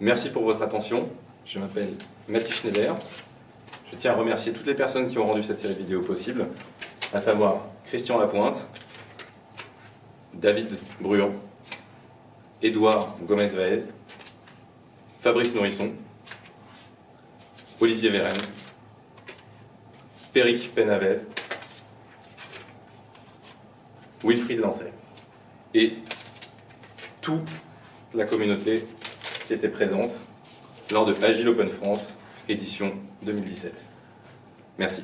Merci pour votre attention. Je m'appelle Mathis Schneider. Je tiens à remercier toutes les personnes qui ont rendu cette série vidéo possible, à savoir Christian Lapointe, David Bruand, Édouard Gomez-Vaez, Fabrice Nourisson, Olivier Vérène, Péric Penavez, Wilfried Lancet et toute la communauté qui était présente lors de Agile Open France, édition 2017. Merci.